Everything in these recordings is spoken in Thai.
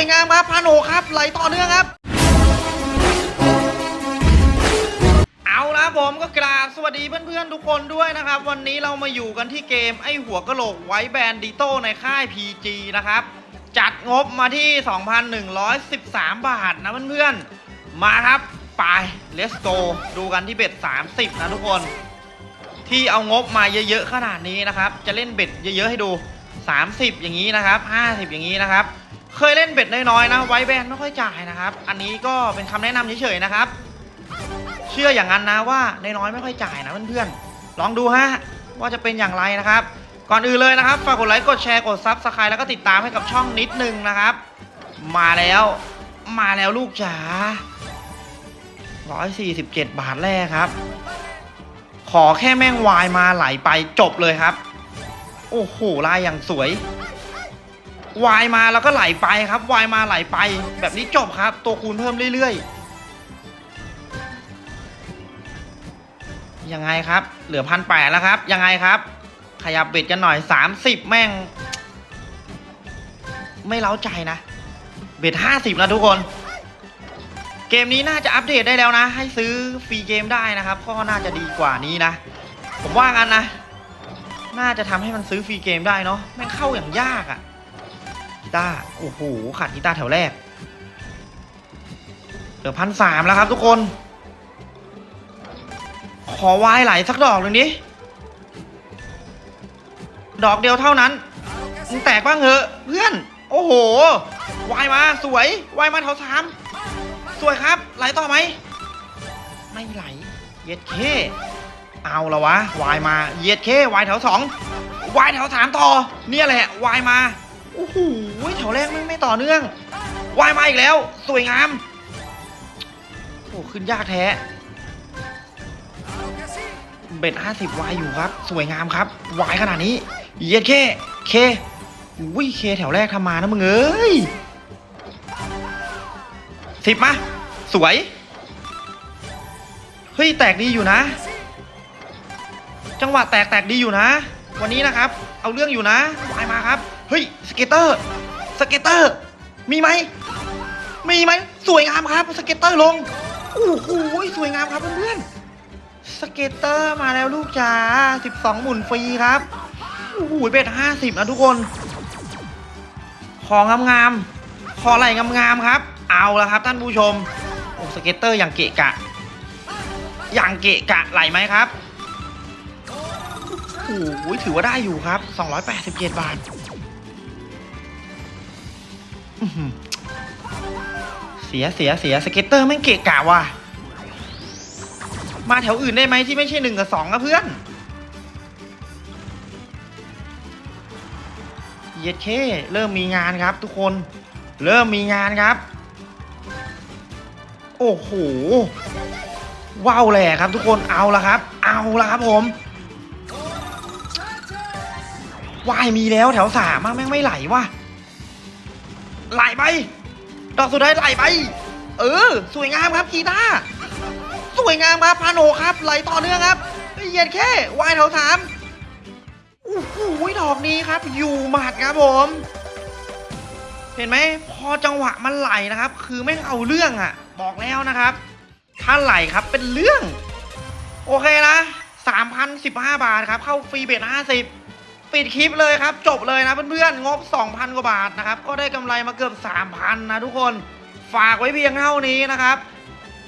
วยงามครับพาโนครับไหลต่อเนื่องครับ เอาละผมก็กราบสวัสดีเพื่อนๆทุกคนด้วยนะครับ วันนี้เรามาอยู่กันที่เกมไอหัวกะโหลกไว้แบนดิโต้ในค่าย PG นะครับ จัดงบมาที่ 2,113 บาทนะเพื่อนๆ มาครับ ไป let's go ดูกันที่เบ็ด 30 นะทุกคน ที่เอางบมาเยอะๆขนาดนี้นะครับ จะเล่นเบ็ดเยอะๆให้ดู 30 อย่างนี้นะครับ 50 อย่างนี้นะครับ เคยเล่น bet น้อยๆนะไว้แบนไม่ค่อยจ่ายนะครับ อันนี้ก็เป็นคำแนะนำเฉยๆนะครับ เชื่ออย่างนั้นนะว่าน้อยๆไม่ค่อยจ่ายนะเพื่อนๆลองดูฮะว่าจะเป็นอย่างไรนะครับ ก่อนอื่นเลยนะครับฝากกดไลค์กดแชร์กด subscribe แล้วก็ติดตามให้กับช่องนิดนึงนะครับ มาแล้วมาแล้วลูกจ๋า147 บาทแรกครับ ขอแค่แม่งวายมาไหลไปจบเลยครับ โอ้โหลายอย่างสวย วายมาแล้วก็ไหลไปครับวายมาไหลไป แบบนี้จบครับ ตัวคูณเพิ่มเรื่อยๆ ยังไงครับ เหลือพันแปดแล้วครับ ยังไงครับ ขยับเบ็ดกันหน่อย30แม่ง ไม่เล้าใจนะ เบ็ด50แล้วทุกคน เกมนี้น่าจะอัปเดตได้แล้วนะ ให้ซื้อฟรีเกมได้นะครับ ก็น่าจะดีกว่านี้นะ ผมว่ากันนะ น่าจะทำให้มันซื้อฟรีเกมได้เนาะแม่งเข้าอย่างยากอะ่ะ ตาร์โอ้โหขาดกีตาร์แถวแรกเหลือพันสามแล้วครับทุกคน ขอวายไหลสักดอกหนึ่งดิ ดอกเดียวเท่านั้นมึงแตกบ้างเหอะเพื่อน โอ้โห วายมาสวยวายมาแถวสามสวยครับ ไหลต่อไหม ไม่ไหล เย็ดเค เอาละวะ วายมา เย็ดเควายแถวสองวายแถวสามต่อ เนี่ยแหละ วายมา อ้โหแถวแรกไม่ไม่ต่อเนื่องวายมาอีกแล้ว สวยงาม โอ้ขึ้นยากแท้ เบ็ดห้าสิบวายอยู่ครับ สวยงามครับ wild ขนาดนี้ เย็ดเข้ K อุ้ย K แถวแรกทำมานะมึงเอ้ยสิบมา สวย เฮ้ย แตกดีอยู่นะ จังหวะแตกแตกดีอยู่นะ วันนี้นะครับ เอาเรื่องอยู่นะ wild มาครับ เฮ้ย scatter scatter มีไหมมีไหมสวยงามครับ scatter ลงโอ้โหสวยงามครับเพื่อนๆ scatter มาแล้วลูกจ๋า12หมุนฟรีครับโอ้โห bet 50นะทุกคน ของงามๆขอไหลงามๆครับ เอาละครับท่านผู้ชมโอ้ scatter อย่างเกะกะ อย่างเกะกะไหลไหมครับโอ้โหถือว่าได้อยู่ครับ 287 บาท เสียเสียเสีย scatter แม่งเกะกะว่ะ มาแถวอื่นได้ไหมที่ไม่ใช่หนึ่งกับสองอะเพื่อนเย็ดเข้เริ่มมีงานครับทุกคน เริ่มมีงานครับ โอ้โหว้าวแหละครับทุกคนเอาละครับ เอาละครับผมวายมีแล้วแถวสามแม่งไม่ไหลว่ะ ไหลไป ดอกสุดท้ายไหลไป เออ สวยงามครับกีตาสวยงามครับพาโนครับ ไหลต่อเนื่องครับเหยียดแค่วายแถวสามโอ้โหดอกนี้ครับ อยู่หมัดครับผม เห็นไหม พอจังหวะมันไหลนะครับ คือแม่งเอาเรื่องอะ่ะ บอกแล้วนะครับ ถ้าไหลครับเป็นเรื่อง โอเคนะ3,015บห้าบาทครับ เข้าฟรีเบ็ด50 ปิดคลิปเลยครับ จบเลยนะเพื่อนๆ งบ 2,000 กว่าบาทนะครับ ก็ได้กำไรมาเกือบ 3,000 นะทุกคน ฝากไว้เพียงเท่านี้นะครับ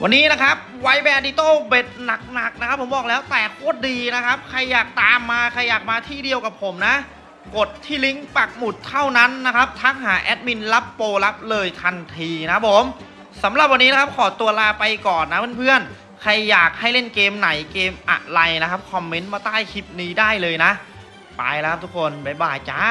วันนี้นะครับไวแบนดิโต้เบ็ดหนักๆนะครับ ผมบอกแล้วแต่โคตรดีนะครับ ใครอยากตามมา ใครอยากมาที่เดียวกับผมนะ กดที่ลิงก์ปักหมุดเท่านั้นนะครับ ทักหาแอดมินรับโปรรับเลยทันทีนะผมสำหรับวันนี้นะครับขอตัวลาไปก่อนนะเพื่อนๆ ใครอยากให้เล่นเกมไหนเกมอะไรนะครับ คอมเมนต์มาใต้คลิปนี้ได้เลยนะ ไปแล้วทุกคน บ๊ายบายจ้า